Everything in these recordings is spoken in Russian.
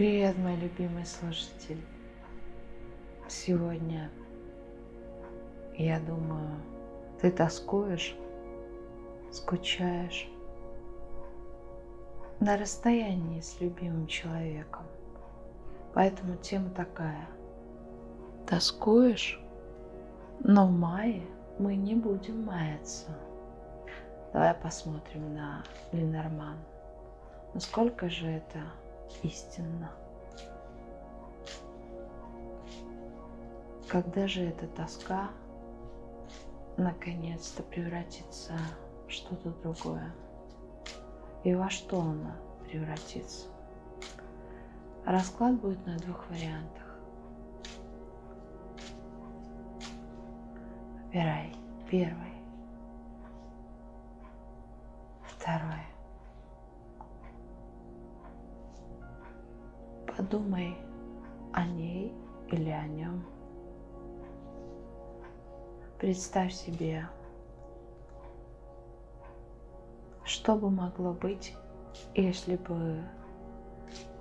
Привет, мой любимый слушатель. Сегодня, я думаю, ты тоскуешь, скучаешь на расстоянии с любимым человеком. Поэтому тема такая. Тоскуешь? Но в мае мы не будем маяться. Давай посмотрим на Ленорман. Насколько же это истинно? Когда же эта тоска наконец-то превратится в что-то другое? И во что она превратится? Расклад будет на двух вариантах. Выбирай первый, второй. Подумай о ней или о нем. Представь себе, что бы могло быть, если бы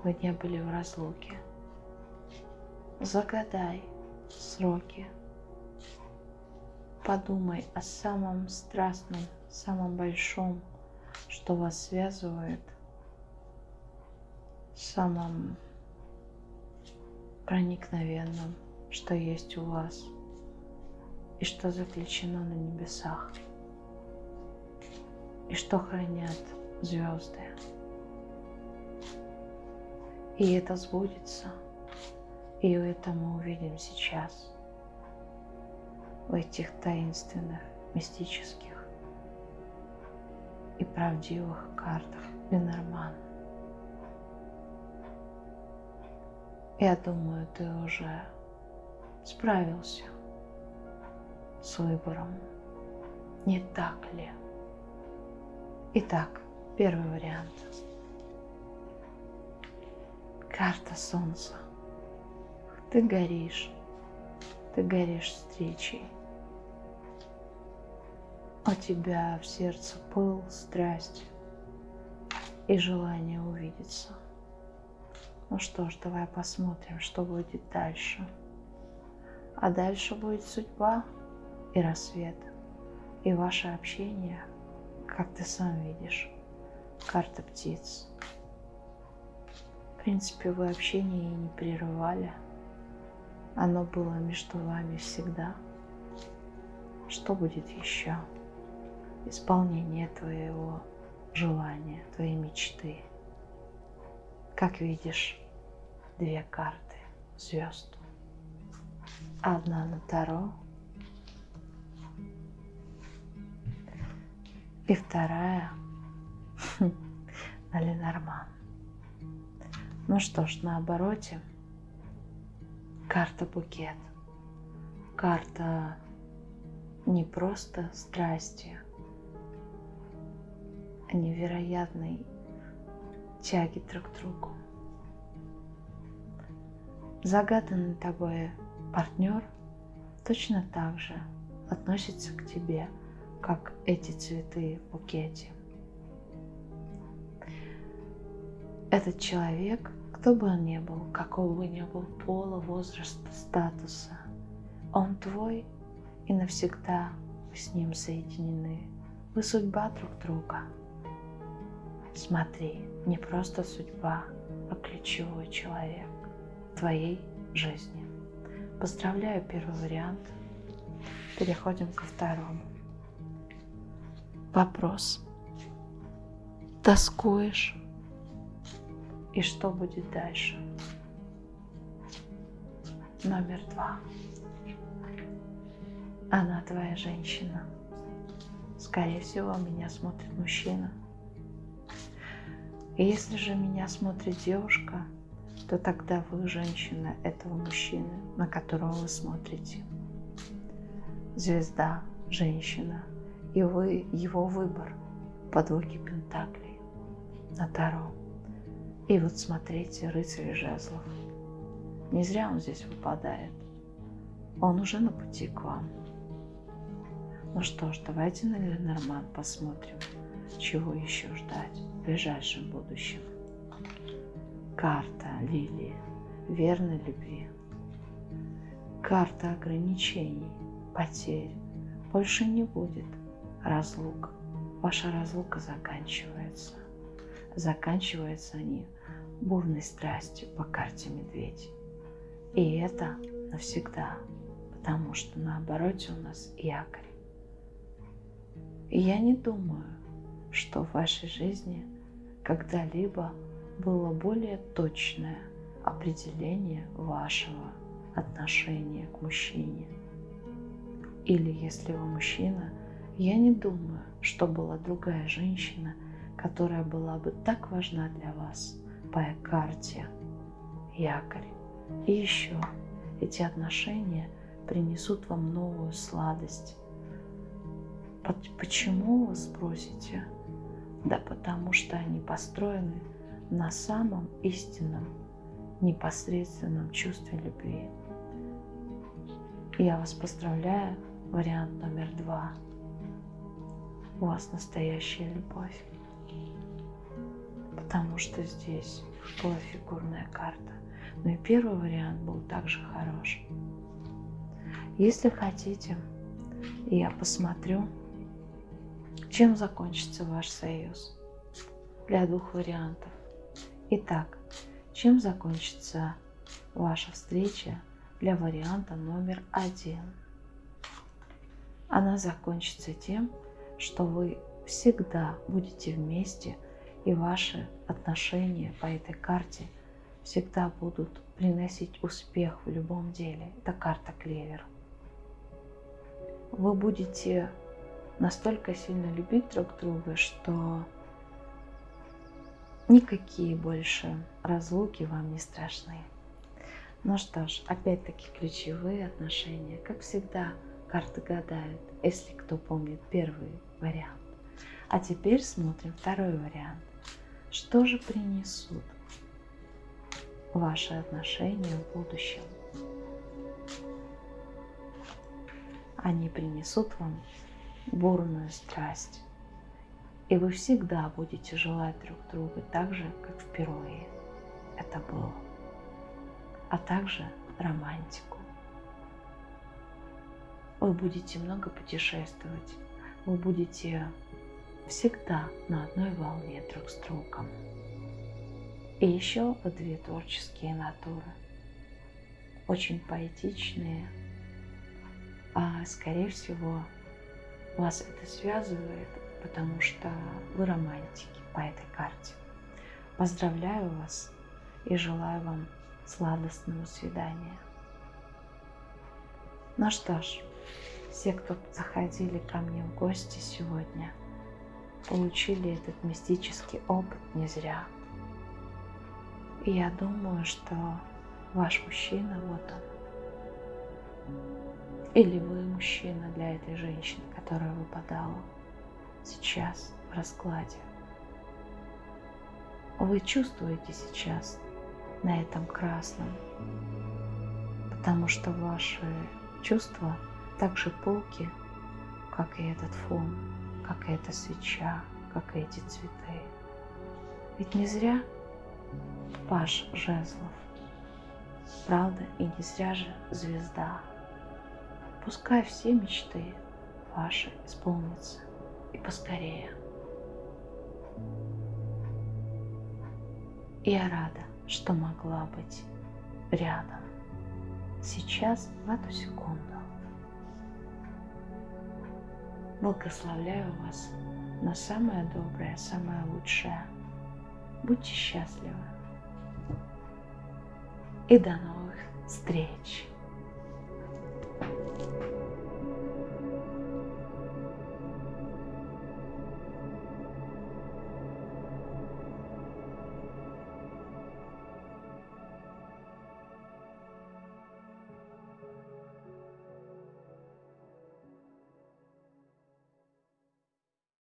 вы не были в разлуке. Загадай сроки. Подумай о самом страстном, самом большом, что вас связывает, самом проникновенном, что есть у вас и что заключено на небесах, и что хранят звезды. И это сбудется, и это мы увидим сейчас в этих таинственных, мистических и правдивых картах Ленормана. Я думаю, ты уже справился с выбором. Не так ли? Итак, первый вариант. Карта Солнца. Ты горишь. Ты горишь встречей. У тебя в сердце пыл, страсть и желание увидеться. Ну что ж, давай посмотрим, что будет дальше. А дальше будет судьба и рассвет, и ваше общение, как ты сам видишь, карта птиц. В принципе, вы общение и не прерывали. Оно было между вами всегда. Что будет еще? Исполнение твоего желания, твоей мечты. Как видишь, две карты звезд. Одна на Таро и вторая на Ленорман. Ну что ж, на обороте карта букет. Карта не просто страсти, а невероятной тяги друг к другу. Загаданный тобой партнер точно так же относится к тебе, как эти цветы в букете. Этот человек, кто бы он ни был, какого бы ни был пола, возраста, статуса, он твой, и навсегда вы с ним соединены. Вы судьба друг друга. Смотри, не просто судьба, а ключевой человек твоей жизни. Поздравляю первый вариант. Переходим ко второму. Вопрос. Тоскуешь? И что будет дальше? Номер два. Она твоя женщина. Скорее всего, меня смотрит мужчина. Если же меня смотрит девушка, то тогда вы женщина этого мужчины, на которого вы смотрите. Звезда, женщина, и вы его выбор по двойке пентаклей на Таро. И вот смотрите, рыцарь жезлов. Не зря он здесь выпадает. Он уже на пути к вам. Ну что ж, давайте на Ленорман посмотрим, чего еще ждать в ближайшем будущем. Карта лилии, верной любви. Карта ограничений, потерь. Больше не будет разлук. Ваша разлука заканчивается. Заканчиваются они бурной страстью по карте медведь. И это навсегда, потому что на обороте у нас якорь. И я не думаю, что в вашей жизни когда-либо было более точное определение вашего отношения к мужчине. Или если вы мужчина, я не думаю, что была другая женщина, которая была бы так важна для вас по карте, якорь. И еще эти отношения принесут вам новую сладость. Почему вы спросите? Да потому что они построены на самом истинном, непосредственном чувстве любви. Я вас поздравляю, вариант номер два. У вас настоящая любовь. Потому что здесь была фигурная карта. Но и первый вариант был также хорош. Если хотите, я посмотрю, чем закончится ваш союз для двух вариантов. Итак, чем закончится ваша встреча для варианта номер один? Она закончится тем, что вы всегда будете вместе, и ваши отношения по этой карте всегда будут приносить успех в любом деле. Это карта клевер. Вы будете настолько сильно любить друг друга, что Никакие больше разлуки вам не страшны. Ну что ж, опять-таки ключевые отношения. Как всегда, карты гадают, если кто помнит первый вариант. А теперь смотрим второй вариант. Что же принесут ваши отношения в будущем? Они принесут вам бурную страсть, и вы всегда будете желать друг друга так же, как впервые это было. А также романтику. Вы будете много путешествовать. Вы будете всегда на одной волне друг с другом. И еще вы две творческие натуры. Очень поэтичные. А скорее всего вас это связывает потому что вы романтики по этой карте. Поздравляю вас и желаю вам сладостного свидания. Ну что ж, все, кто заходили ко мне в гости сегодня, получили этот мистический опыт не зря. И я думаю, что ваш мужчина, вот он. Или вы мужчина для этой женщины, которая выпадала сейчас в раскладе. Вы чувствуете сейчас на этом красном, потому что ваши чувства так же полки, как и этот фон, как и эта свеча, как и эти цветы. Ведь не зря Паш Жезлов, правда, и не зря же звезда. Пускай все мечты ваши исполнятся и поскорее. Я рада, что могла быть рядом. Сейчас, в эту секунду. Благословляю вас на самое доброе, самое лучшее. Будьте счастливы. И до новых встреч!